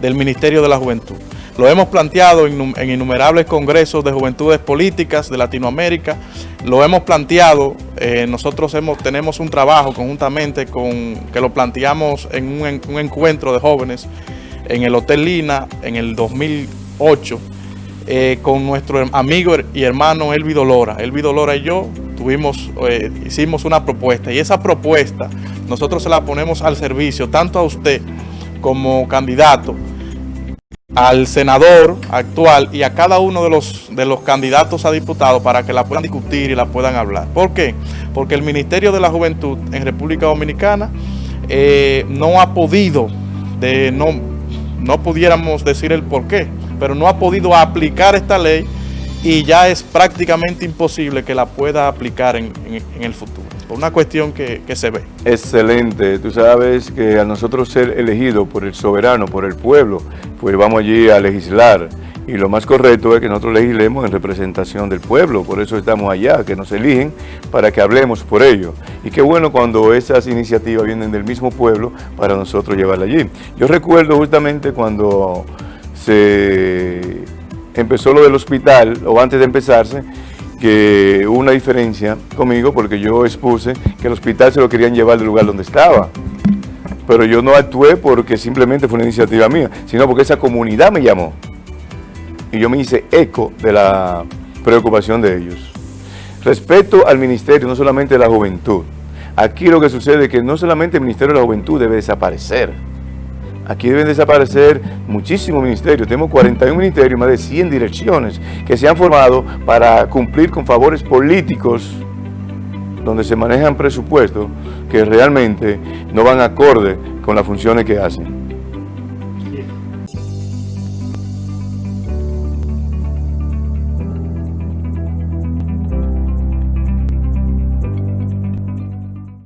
del Ministerio de la Juventud. Lo hemos planteado en, innumerables congresos de juventudes políticas de Latinoamérica, lo hemos planteado, eh, nosotros hemos, tenemos un trabajo conjuntamente con que lo planteamos en un, un encuentro de jóvenes en el Hotel Lina en el 2008 eh, con nuestro amigo y hermano Elvi Dolora. Elvi Dolora y yo tuvimos, eh, hicimos una propuesta y esa propuesta nosotros se la ponemos al servicio tanto a usted como candidato, al senador actual y a cada uno de los, de los candidatos a diputados para que la puedan discutir y la puedan hablar. ¿Por qué? Porque el Ministerio de la Juventud en República Dominicana eh, no ha podido, de, no, no pudiéramos decir el por qué, pero no ha podido aplicar esta ley y ya es prácticamente imposible que la pueda aplicar en, el futuro, una cuestión que, se ve. Excelente, tú sabes que a nosotros ser elegidos por el soberano, por el pueblo, pues vamos allí a legislar, y lo más correcto es que nosotros legislemos en representación del pueblo, por eso estamos allá, que nos eligen para que hablemos por ello. Y qué bueno cuando esas iniciativas vienen del mismo pueblo para nosotros llevarla allí. Yo recuerdo justamente cuando se empezó lo del hospital, o antes de empezarse, que hubo una diferencia conmigo porque yo expuse que el hospital se lo querían llevar del lugar donde estaba. Pero yo no actué porque simplemente fue una iniciativa mía, sino porque esa comunidad me llamó. Y yo me hice eco de la preocupación de ellos. Respecto al ministerio, no solamente de la juventud, aquí lo que sucede es que no solamente el Ministerio de la Juventud debe desaparecer, Aquí deben desaparecer muchísimos ministerios. Tenemos 41 ministerios, más de 100 direcciones que se han formado para cumplir con favores políticos donde se manejan presupuestos que realmente no van acorde con las funciones que hacen.